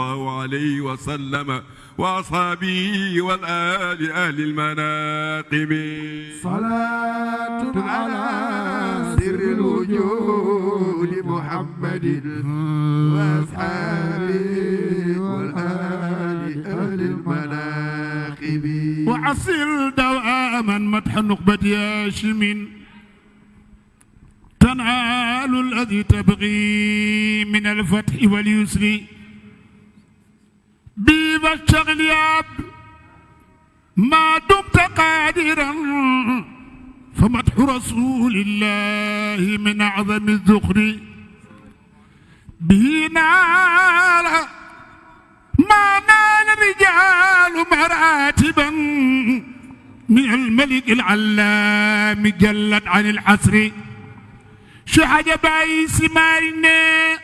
الله عليه وسلم وأصحابه والآل أهل المناقب. صلاة على سر الوجود محمد وأصحابه والآل أهل المناقب. وعصر دواما مدح نخبة هاشم تنال الذي تبغي من الفتح واليسر. بي فاشتغل يا عبد ما دمت قادرا فمدح رسول الله من أعظم الذخر به نال ما نال الرجال مراتبا من الملك العلام جلت عن الحسر شحج باي سمارنا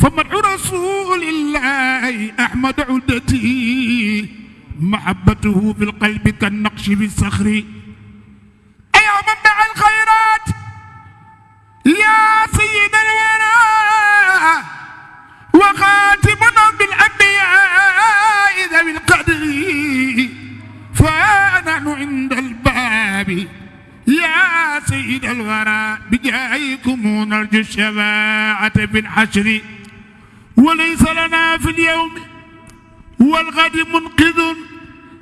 فمدح رسول الله أحمد عدتي محبته في القلب كالنقش في الصخر. أيا من دعا الخيرات؟ يا سيد الورى وخاتمنا بالأنبياء ذوي القدر. فنحن عند الباب. يا سيد الورى بجايكم نرجو الشفاعة في الحشر. وليس لنا في اليوم والغد منقذ.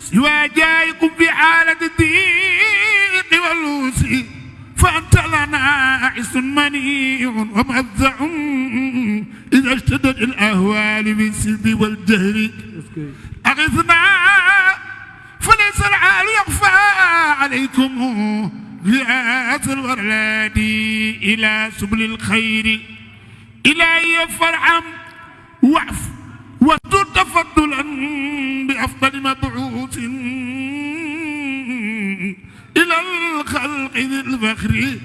سوى جايكم في حالة الضيق واللوس فأنت لنا عس منيع ومذع إذا اشتدت الأهوال بالسلب والجهل أغثنا فليس العال يخفى عليكم غياث الورلادي إلى سبل الخير. إلهي فارحم واعف واستر تفضلا بأفضل مبعوث إلى الخلق ذي الفخر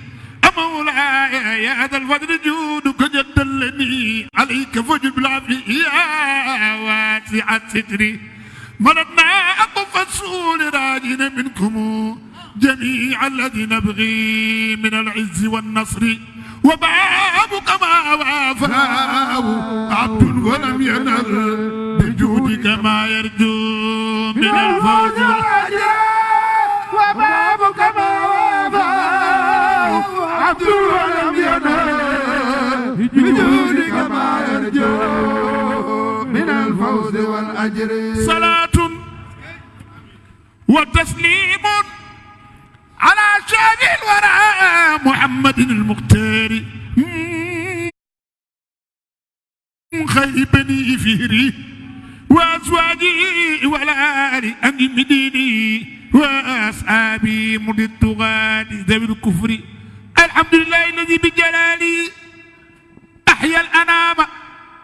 مولاي يا ذا الفضل جودك جدلني عليك فجب بالعافية يا واسع الستر. مرضنا أقف السؤول راجين منكم جميع الذي نبغي من العز والنصر. وبابك ما وافاه عبد ولم ينل بجودك ما يرجو من الفوز. وبابك ما وافاه عبد ولم ينل بجودك ما يرجو من الفوز والأجر. صلاة وتسليم على شان الورى محمد المختار. خير بني فهري وأزواجي والآل أمديني وأصحابي من الطغاة ذوي الكفر. الحمد لله الذي بجلاله أحيا الأنام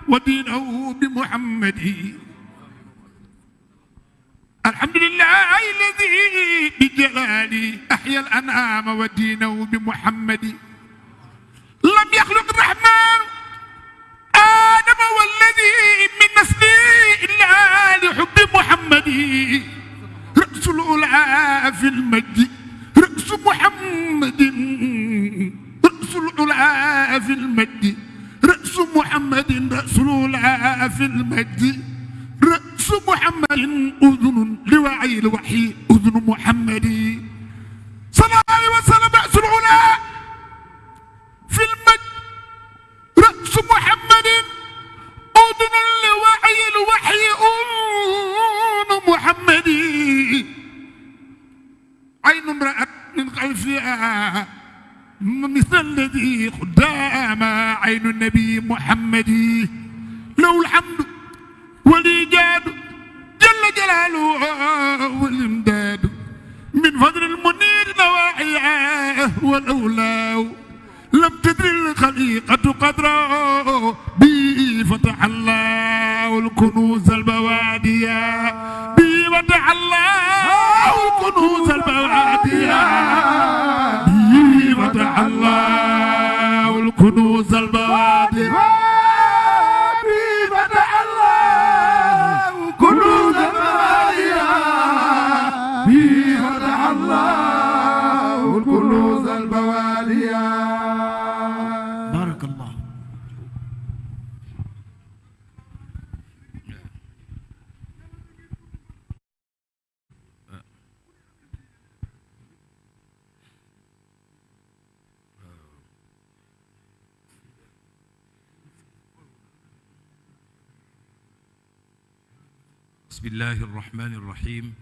ودينه بمحمد الحمد لله الذي بجلاله أحيا الأنعام ودينه بمحمد. لم يخلق الرحمن آدم والذي من نسله إلا لحب محمد. رأس الأولى في المجد رأس محمد. رأس الأولى في المجد رأس محمد رأس الأولى في المجد. محمد أذن لوعي الوحي أذن محمد. صلى الله عليه وسلم رأس العلا. في المجد رأس محمد أذن لوعي الوحي أذن محمد. عين امرأة من خلفها مثل الذي قدام عين النبي. الله الرحمن الرحيم.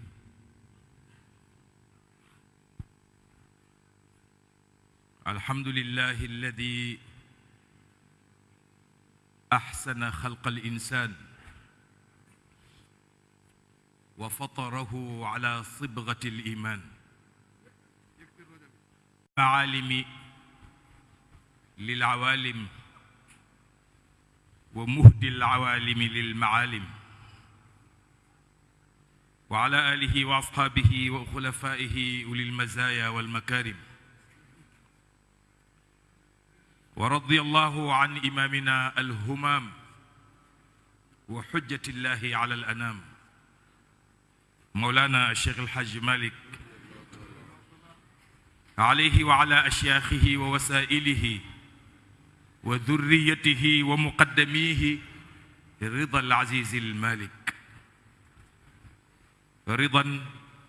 الحمد لله الذي أحسن خلق الإنسان وفطره على صبغة الإيمان. معالم للعوالم ومهدي العوالم للمعالم. وعلى آله وأصحابه وخلفائه أولي المزايا والمكارم. ورضي الله عن إمامنا الهمام وحجة الله على الأنام. مولانا الشيخ الحاج مالك عليه وعلى أشياخه ووسائله وذريته ومقدميه رضا العزيز المالك. رضا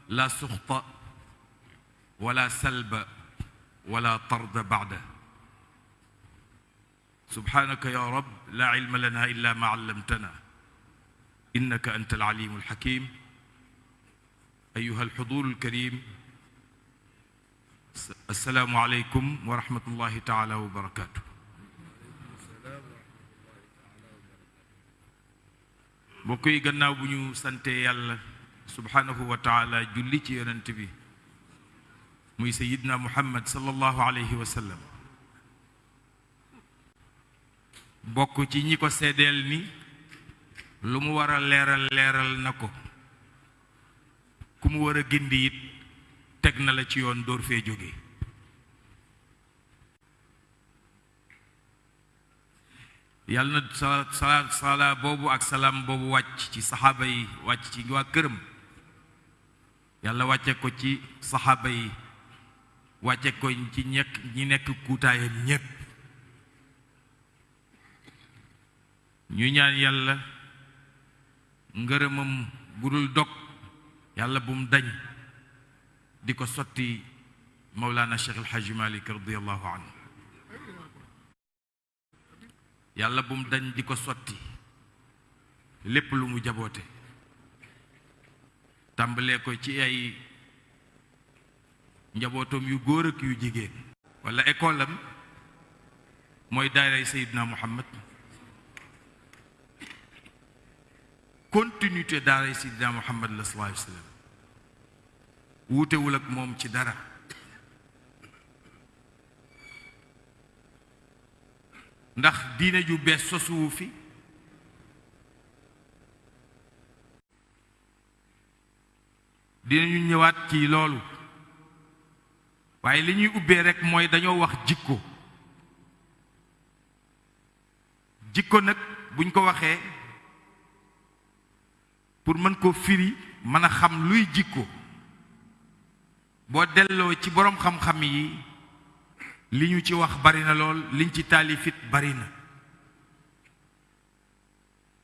لا سخط ولا سلب ولا طرد بعده. سبحانك يا رب لا علم لنا إلا ما علمتنا. إنك أنت العليم الحكيم. أيها الحضور الكريم السلام عليكم ورحمة الله تعالى وبركاته. mbokk ñu sante yàlla subhanahu wa taala julli ci yonent bi muy muhammad sallallahu alayhi wa sallam bokk ci ñi ko seedeel ni lu mu war a leeral leeral na ko. Ku mu war a gindi it teg na la ci yoon sala ak salaam boobu wàcc ci saxaaba yi wàcc ci yàlla wàcce ko ci saxaaba yi wàcce ko ci ñekk ñi nekk kuutaayam ñépp. Ñu ñaan yàlla ngërëmam bu dul dog yàlla bu mu dañ di ko sotti Mawlana Cheikh El Hadj Malick radiyallahu anhu. Yàlla bu mu dañ di ko sotti lépp lu mu jaboote. Tàmbalee ko ci ay njabootam yu góor ak yu jigéen. wala école mooy daaray Seydina Muhammad. continuité daaray Seydina wuutewul ak moom ci dara. ndax diine ju bees sosuwu fi. Dinañu ñëwaat ci loolu. waaye li ñuy ubbee rekk mooy dañoo wax jikko. Jikko nag buñ ko waxee pour mën koo firi mën a xam luy jikko. Boo delloo ci boroom xam-xam yi li ñu ci wax bari na lool liñ ci taalifit bari na.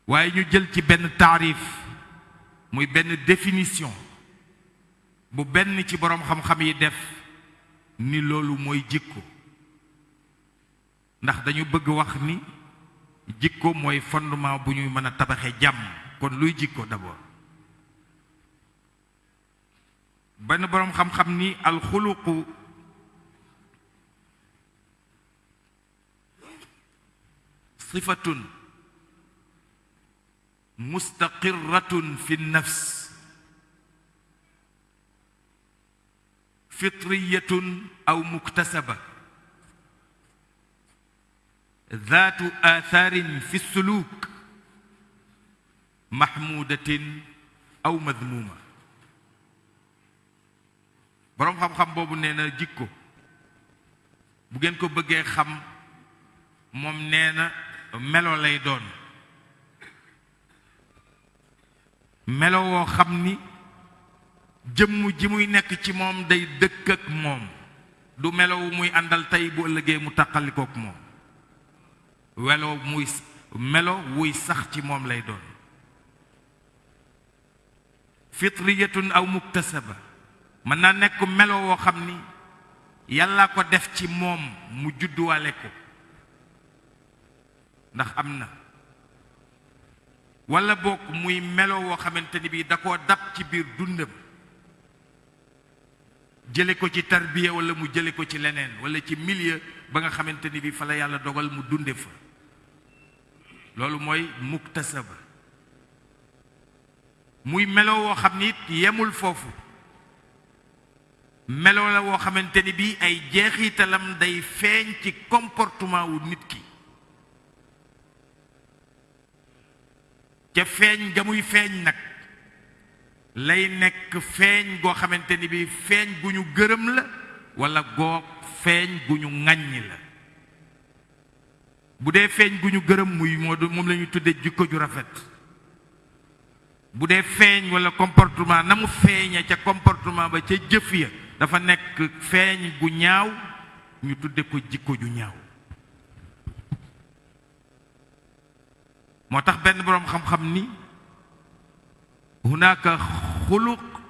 Waaye ñu jël ci benn taarif muy benn définition. Bu benn ci boroom xam-xam yi def ni loolu mooy jikko. ndax dañu bëgg wax ni jikko mooy fondement bu ñuy mën a tabaxe kon luy jikko d'abord. benn boroom xam-xam ni alxuluqu sifatun mustaqirratun fi nafs فطرية أو مكتسبة. ذات آثار في السلوك محمودة أو مذمومة. برام خم خم بابو نينا جيكو. بغين كو بغي خم موم نينا ملو لي دون. ملو خمني jëmm ji muy nekk ci moom day dëkk ak moom. du melow muy àndal tey bu ëllëgee mu taqalikook moom. Welo muy melo wuy sax ci moom lay doon. Fitriyatun aw muktasaba. Mën naa nekk melo woo xam ni yàlla ko def ci moom mu judduwaale ko. Ndax am na. Wala bokk muy melo woo xamante ni bii da koo dab ci biir dundam. Jële ko ci tarbiya wala mu jële ko ci leneen wala ci milieu ba nga bii fa la yàlla dogal mu dunde fa. Loolu mooy muktasaba. Muy melo woo xam yemul foofu. Melo la woo xamante bii ay jeexitalam day feeñ ci comportement wu nit ki. Ca feeñ ga muy feeñ lay nekk feeñ goo xamante ni bii feeñ gu ñu gërëm la wala goog feeñ gu ñu ŋàññi la. Bu dee feeñ gu ñu gërëm muy moo moom la tudde jikko ju rafet. Bu dee feeñ wala comportement na mu feeña ca comportement ba ca jëf ya dafa nekk feeñ gu ñaaw ñu tudde ko jikko ju ñaaw. Moo tax benn boroom xam-xam ni hunaka خلق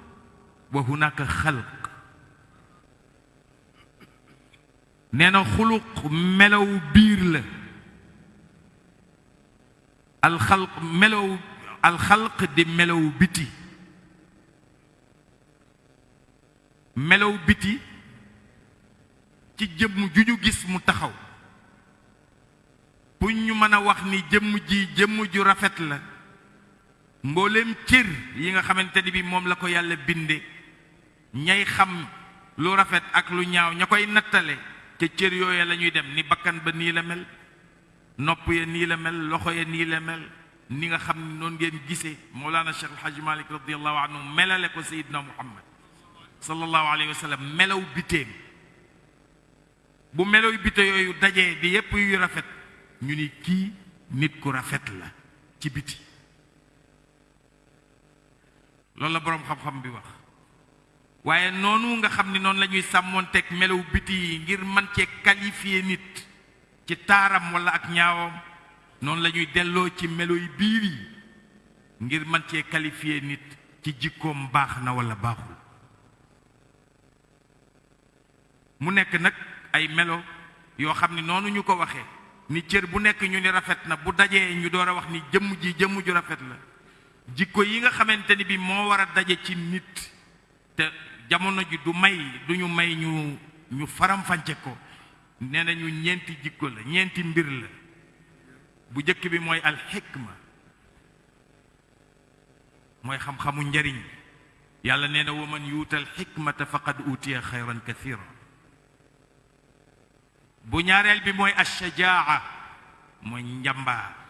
وهناك خلق. نانا خلق ملو بيرل الخلق ملو الخلق دي ملو بيتي. ملو بيتي تي جيم جوجو غيس مو تاخاو بو ني مانا واخ ني جيم جي جيم جو mbooleem cër yi nga xamante ni bi moom la ko yàlla binde ñay xam lu rafet ak lu ñaaw ña koy nattale ca cër yooya la ñuy dem ni bakkan ba nii la mel nopp ya nii la mel loxo ya nii la mel ni nga xam ne noonu ngeen gisee Mawlana Cheikh El Hadj Malick radiallahu anhu melale ko Seydina Muhammad sallallahu alayhi wa sallam melaw biteem. Bu melaw bite yooyu dajee di yépp yu rafet ñu ni kii nit ku rafet la ci biti. Loolu la boroom xam-xam bi wax. Waaye noonu nga xam ni noonu la ñuy sàmmoonteeg melaw biti ngir man cee qualifier nit ci taaram wala ak ñaawam noonu la ñuy ci biir yi ngir man cee qualifier nit ci jikkoom na wala baaxul. Mu nekk nag ay melo yoo xam ni noonu ñu ko ni cër bu nekk ñu ni rafet na bu dajee ñu wax ni jëmm ji ju rafet la jikko yi nga xamante ni bi moo war a daje ci nit te jamono ji du may du ñu may ñu ñu faram-fàcce ko. Nee nañu ñeenti jikko la ñeenti mbir la. Bu jëkk bi mooy alxikma. Mooy xam-xamu njariñ. Yàlla nee na wa man yuutal xikmata faqad utiya xayran kathira bu ñaareel bi mooy ashajaa mooy njàmbaar.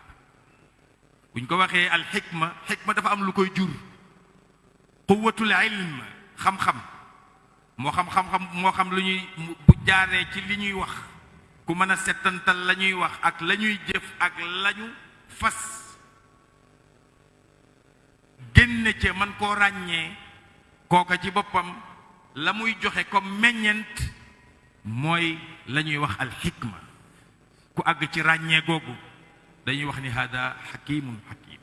Buñ ko waxee alxikma xikma dafa am lu koy jur. Quwatul ilm xam-xam. Moo xam xam-xam moo xam lu ñuy bu jaaree ci li ñuy wax. Ku mën a settantal la ñuy wax ak la ñuy jëf ak lañu fas. Génne ca man koo ràññee. Kooka ci boppam la muy joxe comme meññent mooy la ñuy wax alxikma ku àgg ci ràññee googu داني وخني هذا حكيم حكيم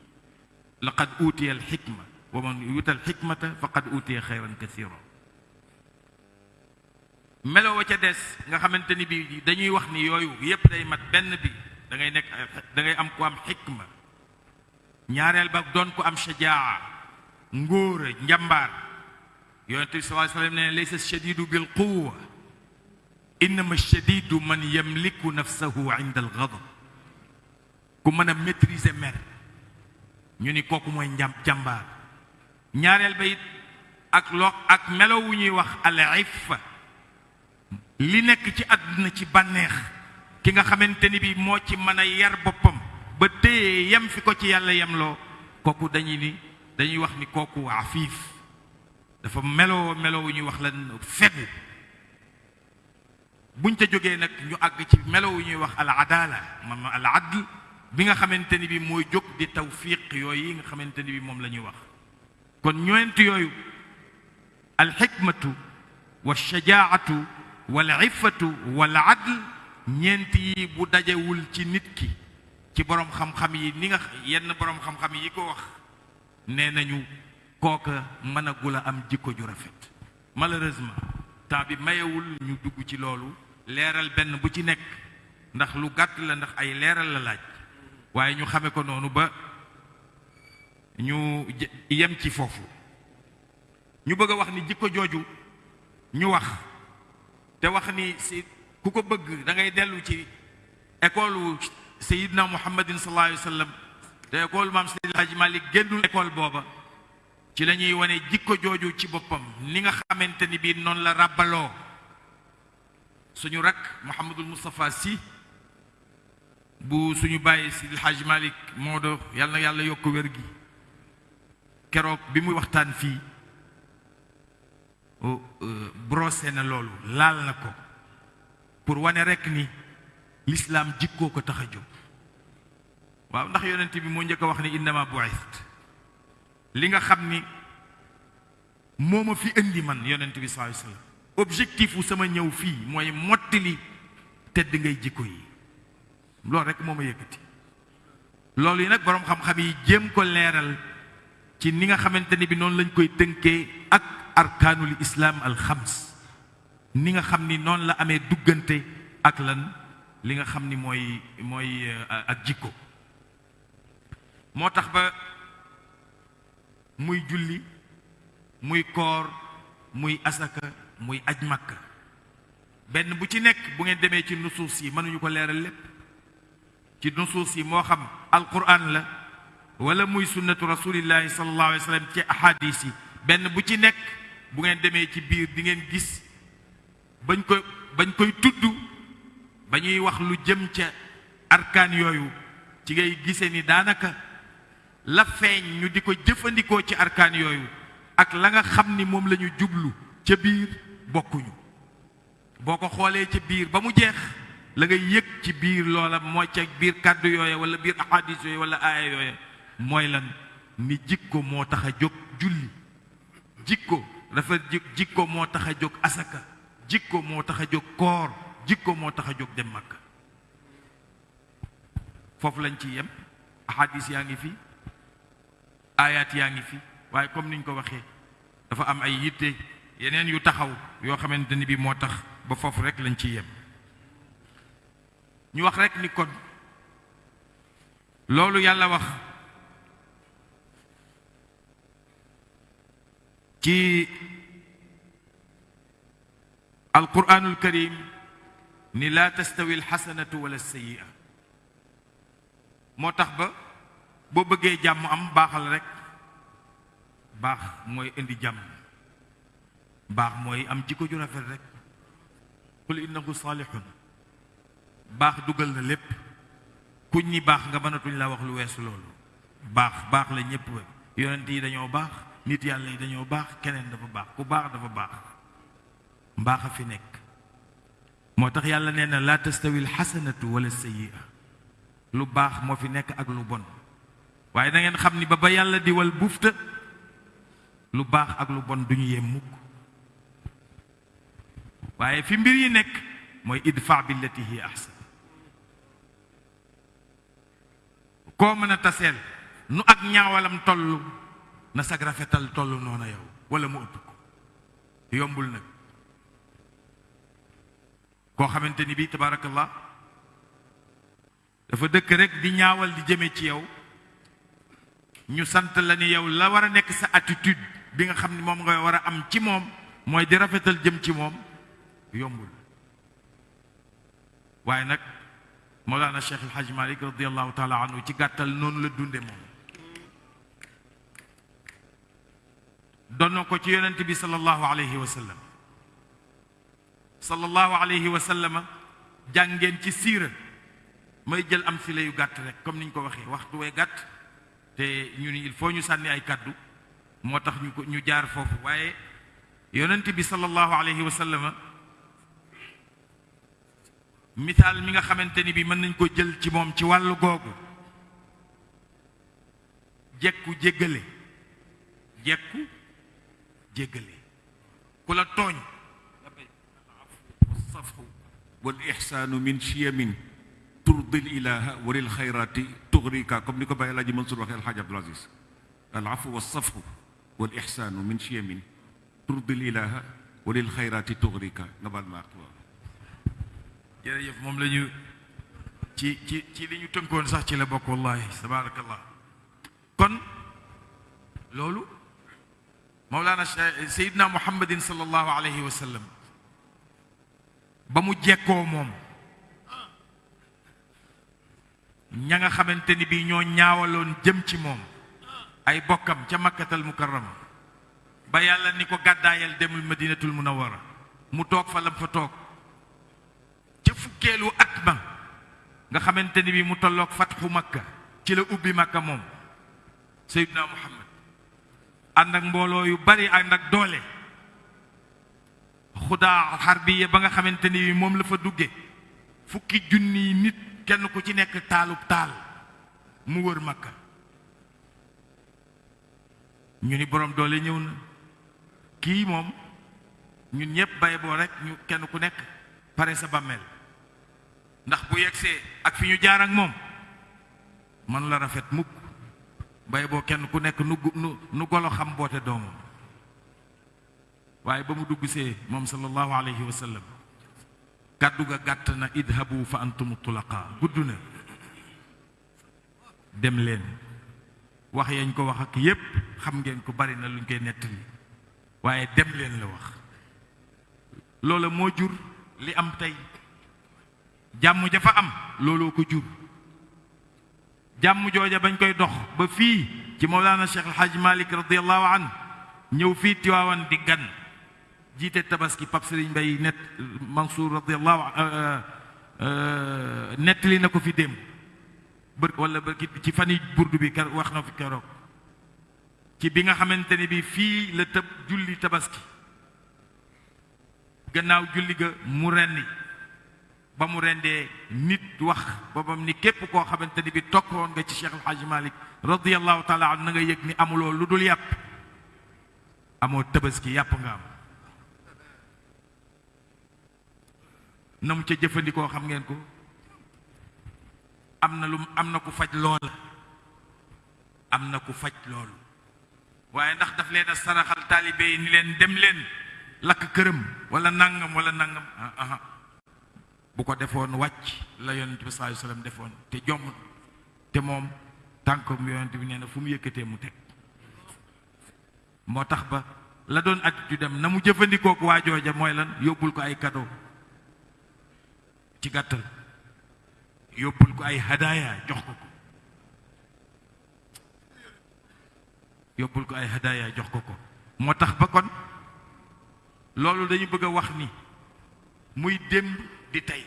لقد أوتي الحكمة ومن يوت الحكمة فقد أوتي خيرا كثيرا ملو وجه دس نخمنتني بي داني وخني يويو يبدأ مات بي داني نك داني أم حكمة نيار الباب كو أم شجاعة نغور نجمبار يونتي صلى الله ليس الشديد بالقوة إنما الشديد من يملك نفسه عند الغضب ku mën a maîtriser mer. Ñu ni kooku mooy njàm jàmbaar. Ñaareel ba it ak lo ak melo wu ñuy wax al iffa. Li nekk ci àdduna ci bànneex. Ki nga xamante ni bi moo ci mën a yar boppam. Ba téye yem fi ko ci yàlla yemloo. Kooku dañuy ni dañuy wax ni kooku afiif. Dafa meloo melo wu ñuy wax lan fegu. Buñ ca jógee nag ñu àgg ci melo wu ñuy wax al adala al adl. Bi nga xamante ni bi mooy jóg di tawfiq yooyu yi nga xamante ni bi moom la ñuy wax kon ñoent yooyu al xikmatu wa shajaatu wal iffatu wal adl ñeent yi bu dajewul ci nit ki ci boroom xam-xam yi ni nga yenn boroom xam-xam yi ko wax nee nañu kooka mën a gula am jikko ju rafet malheureusement temps bi mayewul ñu dugg ci loolu leeral benn bu ci nekk ndax lu gàtt la ndax ay leeral la laaj waaye ñu xame ko noonu ba ñu yem ci foofu. Ñu bëgg a wax ni jikko jooju ñu wax te wax ni si ku ko bëgg da ngay dellu ci école sayidna muhammadin sallallahu alayhi wa sallam te école maam Seydi génnul école booba. Ci la ñuy wane jikko jooju ci boppam ni nga xamante ni bii noonu la ràbbaloo suñu rak Mouhamadul Moustapha Sy bu suñu bàyyi Seydi Hadji Malick Maodo yàlla na yàlla yokk wér gi keroog bi muy waxtaan fii brosé na loolu laal na ko pour wane rekk ni l'islam jikkoo ko tax a jóg waaw ndax yonent bi njëkk a wax ni innama bu'ist li nga xam ni moo ma fi indi man yonent bi sallallahu alayhi wasallam objectif sama ñëw fii mooy mottali tedd ngay jikko yi loolu rekk moo ma yëkkati. Loolu yi nag boroom xam-xam yi jéem ko leeral ci ni nga xamante bi noonu lañ koy tënkee ak arkaanul islaam al xams ni nga xam ni noonu la amee duggante ak lan li nga xam ni mooy mooy ak jikko. Moo ba muy julli muy koor muy asaka muy aj makka. Benn bu ci nekk bu ngeen demee ci nusuus yi mënuñu ko leeral lépp ci nusuus moo xam alquran la wala muy sunnatu rasulillahi sallallahu alayhi wa sallam ci ahadis yi. Benn bu ci nekk bu ngeen demee ci di ngeen gis bañ ko bañ koy tudd ba ñuy wax lu jëm ca arkaan yooyu ci ngay gisee ni daanaka la feeñ ñu di ko jëfandikoo ci arkaan yooyu ak la nga xam ni moom la jublu ca biir bokkuñu. Boo ko xoolee ca biir ba mu jeex la ngay yëg ci biir loola mooy ca biir kàddu yooya wala biir ahadis yooya wala aaya yooya mooy lan ni jikko moo tax julli. Jikko jikko asaka. Jikko moo tax a jóg koor. Jikko moo tax a jóg dem Makka. Foofu lañ ci yem. Fi. Aayaat yaa ngi fi. Waaye comme niñ ko dafa am ay yitte yeneen yu taxaw yoo xamante bi moo tax ba foofu rek lañ ci yem ñu wax rek ni kon loolu yàlla القرآن الكريم ني لا تستوي الحسنة ولا السيئة موتاخ با بو بوغي جام ام باخال رك باخ موي اندي جام باخ موي ام جيكو جو رافل رك قل انه صالح baax dugal na lépp kuñ ñi baax nga mënatuñ la wax lu weesu loolu baax baax la ñépp yonent yi dañoo baax nit yàlla yi dañoo baax keneen dafa baax ku baax dafa baax mbaax a fi nekk moo tax yàlla nee na laa tastawi alxasanatu wala sayyi'a lu baax moo fi nekk ak lu bon waaye da ngeen xam ni ba ba yàlla di wal bufta lu baax ak lu bon duñu yem mukk fi mbir yi nekk mooy idfa billati ahsan koo mën a taseel nu ak ñaawalam toll na sag rafetal toll noona yow wala mu ëpp ko. Yombul nag. Koo xamante ni bii tabaarakallah dafa dëkk rek di ñaawal di jëme ci yow ñu sant la ni yow la war a nekk sa attitude bi nga xam ni moom nga war a am ci moom mooy di rafetal jëm ci moom yombul. Waaye nag مولانا الشيخ الحاج مالك رضي الله تعالى عنه تي غاتال نون لا دوندي موم دونكو تي يونتبي صلى الله عليه وسلم صلى الله عليه وسلم جانغين تي سير ماي جيل امثله يو غات رك كوم نينكو واخي وقتو وي غات تي ني ني الفو ني ساني اي كادو موتاخ ني ني جار فوف واي يونتبي صلى الله عليه وسلم misaal mi nga xamante ni bi mën nañ ko jël ci moom ci wàllu googu. Jekku la tooñ. والصفح والإحسان من شيم ترضي الإله وللخيرات تغريك كم نيكو باي لاجي منصور وخير الحاج عبد العزيز العفو والصفح والإحسان من شيم ترضي الإله وللخيرات تغريك نبال ما jërëjëf moom la ñu ci ci ci li ñu tënkoon sax ci la bokk wallahi tabaarakallah kon loolu Mawlana Seydina Muhammadin sallallahu alayhi wa sallam ba mu jekkoo moom ña nga xamante ni bii ñoo ñaawaloon jëm ci moom ay bokkam ca makkatal mukarrama ba yàlla ni ko gàddaayal demul madinatul munawara mu toog fa lam fa toog fukkeelu at ma nga xamante bii mu tolloog fatxu makka ci la ubbi makka Seydina Muhammad. Ànd ak mbooloo yu bari ànd ak doole. Xudaa xarbiya ba nga xamante ni moom la fa dugge. Fukki junni nit kenn ku ci nekk taalub taal mu wër makka. Ñu ni borom na. Ñun bay boo rek ñu kenn ku pare sa ndax bu yegsee ak fi ñu jaar ak moom man la rafet mukk. Bay boo kenn ku nekk nu nu golo xam boote doomam. Waaye dugg sallallahu alayhi wa sallam kàddu ga na idhabu fa antum tulaqa. Gudd na. Dem leen. Wax yañ ko wax ak yépp xam ngeen ko bari na luñ koy dem leen la wax. Loola moo jur li am jàmm jafa am looloo ko jur. Jàmm jooja bañ koy dox ba fii ci Mawlana Cheikh El Hadj Malick radiallahu an ñëw fii Tiwaawan di gan. Tabaski Pape Serigne Mbaye net Mansour radiallahu nettali na ko fi démb. Bër wala bërki ci fani burdu bi kar wax fi keroog. Ci bi nga bi julli tabaski. Gannaaw julli ga mu rendi ba mu rendee nit wax boobam ni képp koo xamante ni bi tokkoon nga ci Cheikh El Hadj Malick an na nga yëg ni amuloo lu dul yàpp. Amoo tabaski yàpp nga am. Na mu jëfandikoo xam ngeen ko. Am na lu na ku faj loola. Am na ku faj loolu. Waaye ndax daf leen a saraxal taalibe yi ni leen dem leen lakk këram wala nangam wala nangam. Aha bu ko defoon wàcc la yonent bi sallallahu alayhi wasallam defoon. Te jomm te moom tànkom yonent bi nee na fu mu yëkkatee mu teg. Moo tax ba la doon attitude dem na mu jëfandikoo ko waa jooja mooy lan? Yóbbul ko ay cadeau ci gàttal. Yóbbul ko ay hadaya jox ko ko. Yóbbul ko ay hadaya jox ko ko. Moo tax ba kon loolu dañu bëgg a wax ni muy démb di tey.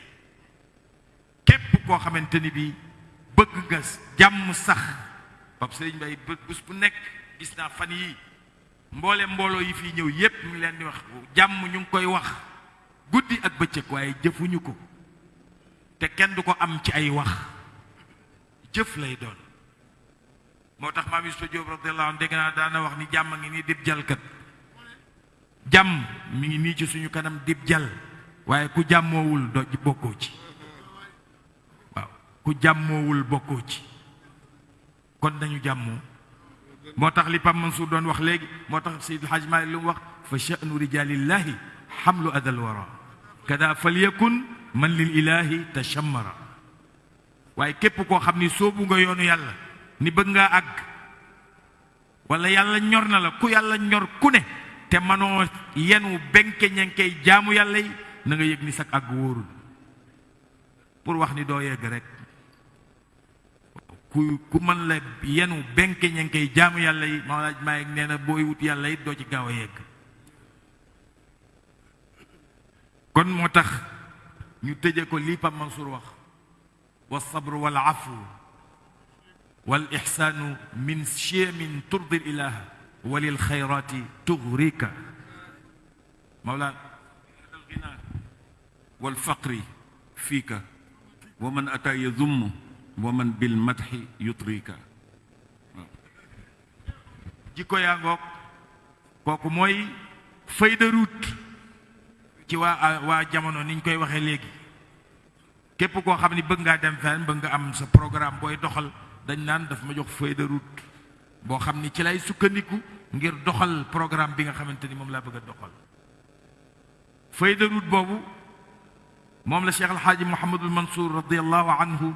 Képp koo xamante ni bii bëgg nga jàmm sax. Pape Serigne Mbaye bés bu nekk gis naa fan yii. Mboole mbooloo yi fii ñëw yépp ñu leen di wax jàmm ñu ngi koy wax. Guddi ak bëccëg waaye jëfuñu ko. Te kenn du ko am ci ay wax. Jëf lay doon. Moo tax maam Yusufa Jóob radiyallahu anhu dégg naa daana wax ni jàmm ngi nii dib jalkat jàmm mi ngi nii ci suñu kanam dib jal. Waaye ku jàmmoowul do bokkoo ci waaw ku jàmmoowul bokkoo ci kon nañu jàmmoo moo tax li Pam Mansour doon wax léegi moo wax fa sha'nu rijalillahi xamlu adal wara. Kada falyakun man lil ilahi tashammara. Waaye képp koo xam ni soobu nga yoonu yàlla ni bëgg ngaa àgg wala yàlla ñor na la ku ñor ku ne te yenu benke jaamu yi na nga yëg ni sax àgg wóorul pour wax ni doo yegg rek ku ku mën la yenu benke ñenkey jaamu yàlla yi ma laaj maa yegg nee na booy wut yàlla it doo ci gaaw a yegg kon moo tax ñu tëje ko lii Pape Mansour wax wa sabru wal afu wal ixsaanu min chiamin turdi ilaha wa lil xayraati tugrika mawla man ataa yazumm wa man bil madxi yutrika jikko yaa ngoog kooku mooy feuille de route ci waa waa jamono ni ñu koy waxee léegi képp koo xam ni bëgg ngaa dem fenn bëgg nga am sa programme booy doxal dañ naan daf ma jox feuille ngir doxal programme bi nga xamante ni moom laa moom la Cheikh Hadj Mouhamadul Mansour radiallahu anhu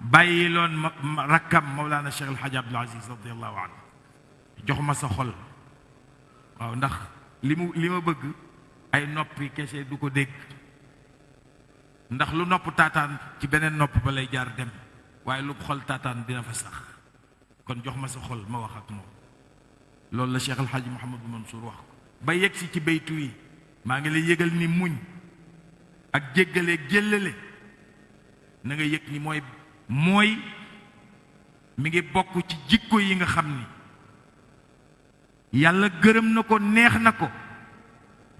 bàyyi loon rakkam Mawlana Cheikh El Hadj Abdoul Aziz radiallahu anhu jox ma sa xol waaw ndax li mu li ma bëgg ay noppi kese du ko dégg ndax lu nopp taataan ci beneen nopp ba lay jaar dem waaye lu xol taataan dina fa sax kon jox ma sa xol ma wax ak moom loolu la Cheikh El Hadj Mouhamadou Mansour wax ko ba yegg si ci baytu yi maa ngi lay yëgal ni muñ ak jéggale jéllale na nga yëg ni mooy mooy mi ngi bokk ci jikko yi nga xam ni yàlla gërëm na ko neex na ko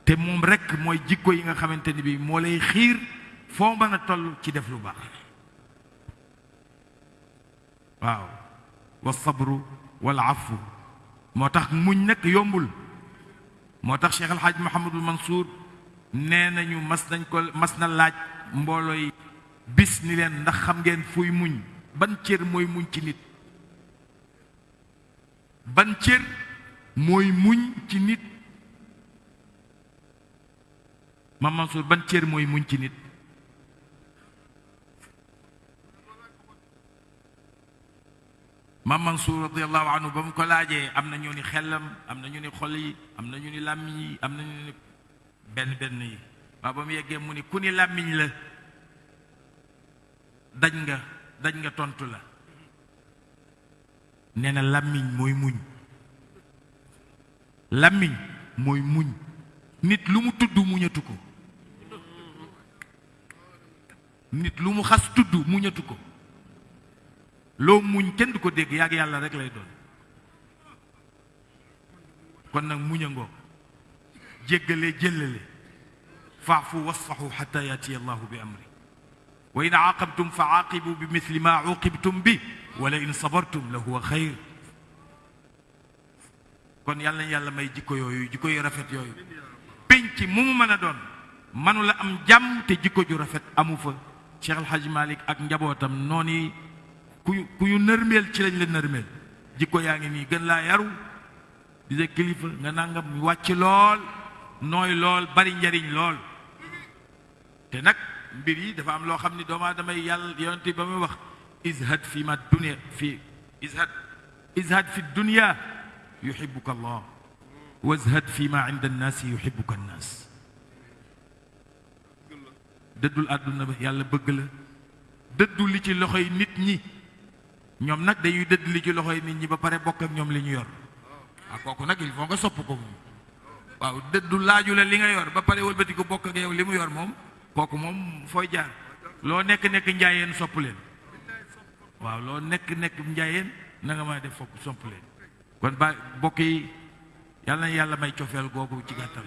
te moom rekk mooy jikko yi nga xamante ni bi moo lay xiir foo mën a toll ci def lu baax waaw afu moo tax muñ nag yombul moo tax Cheikh El Hadj Mouhamadul Mansour nee nañu mas nañ ko mas na laaj mboolooy bis ni leen ndax xam ngeen fuy muñ. Ban cër mooy muñ ci nit? Ban muñ ci nit? Ma Mansour ban cër mooy muñ ci nit? Ma Mansour radiallahu anhu ba mu ko laajee am na ñu ni xelam am na ñu ni xol yi am na ñu ni làmmiñ yi am na ñu ni benn benn yi. Waaw, ba mu yeggee mu ni, ku ni làmmiñ la dañ nga dañ nga tontu la. Nee na, làmmiñ mooy muñ. Làmmiñ mooy muñ. Nit lu mu tudd muñatu ko. Nit lu mu xas tudd muñatu ko. Loo muñ kenn du ko dégg, yàgg yàlla rek lay doon. Kon nag muñ a ngoo جلي جللي فاعفوا واصفحوا حتى يأتي الله بأمري. وإن عاقبتم فعاقبوا بمثل ما عوقبتم به ولئن صبرتم لهو خير. كون يالا يالا ماي جيكو يوي جيكو رافيت يوي بنتي مومو مانا دون مانو لا ام جام تي جيكو جو رافيت امو فا شيخ الحاج مالك اك نجابوتام نوني كويو كويو نرميل تي لاني لا نرميل جيكو ياغي ني غن لا يارو ديزا كليفا nga nangam wacc lol nooy lool bari njariñ lool te nag mbir yi dafa am loo xam ni doomu aadama yi yàlla yonente ba muy wax izhad fi ma dunia fi izhad izhad fi dunia yuxibuka allah wazhad fi ma inda annaasi yuxibuka annaas dëddul àdduna ba yàlla bëgg la dëddu li ci loxoy nit ñi ñoom nag dañuy dëdd li ci loxoy nit ñi ba pare bokk ak ñoom li ñu yor waaw kooku nag il faut nga sopp ko moom waaw dëddu laaju la li nga yor. Ba pare wëlbati ko bokk ak yow li mu yor moom kooku moom fooy jaar. Loo nekk nekk njaayeen sopp leen. Waaw loo nekk nekk njaayeen na nga mën a def fokk sopp leen. Kon ba bokk yi yàlla na yàlla may cofeel googu ci gàttal.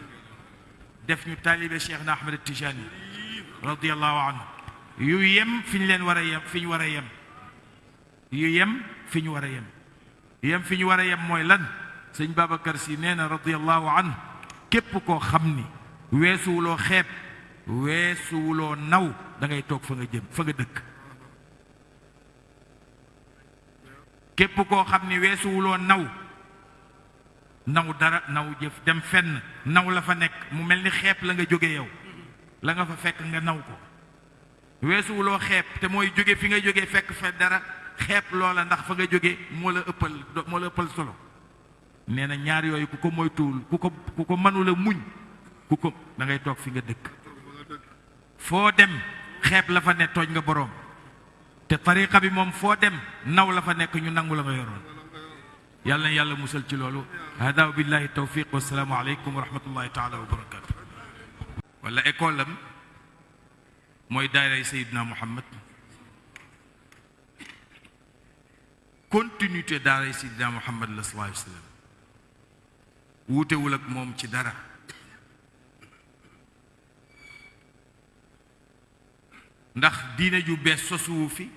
Def ñu taalibe Cheikh na Ahmed Tijani radiallahu anhu. Yu yem fi ñu leen war a yem fi war a yem. Yu yem war a yem. Yem war a yem mooy lan? Sëñ Babacar si nee na radiallahu anhu képp koo xam ni weesuwuloo xeeb weesuwuloo naw da ngay toog fa nga jëm fa nga dëkk. Képp koo xam ni weesuwuloo naw naw dara naw jëf dem fenn naw la fa nekk mu mel ni xeeb la nga jóge yow la nga fa fekk nga naw ko. Weesuwuloo xeeb te mooy jóge fi nga jóge fekk fa dara xeeb loola ndax fa nga jóge moo la ëppal moo la ëppal solo nee na ñaar yooyu ku ko moytuwul ku ko ku ko mënula muñ ku ko da ngay toog fi nga dëkk foo dem xeeb la fa ne tooñ nga boroom te tariqa bi moom foo dem naw la fa nekk ñu nangu la nga yoroon yàlla na yàlla musal ci loolu hada wa billahi tawfiq wasalaamu aleykum wa rahmatullahi taala wa barakatu wala école am mooy daaray Seydina Muhammad continuité daaray Seydina Muhammad la sallallahu alayhi wa sallam wuutewul ak moom ci dara. ndax diine ju bees sosuwu fi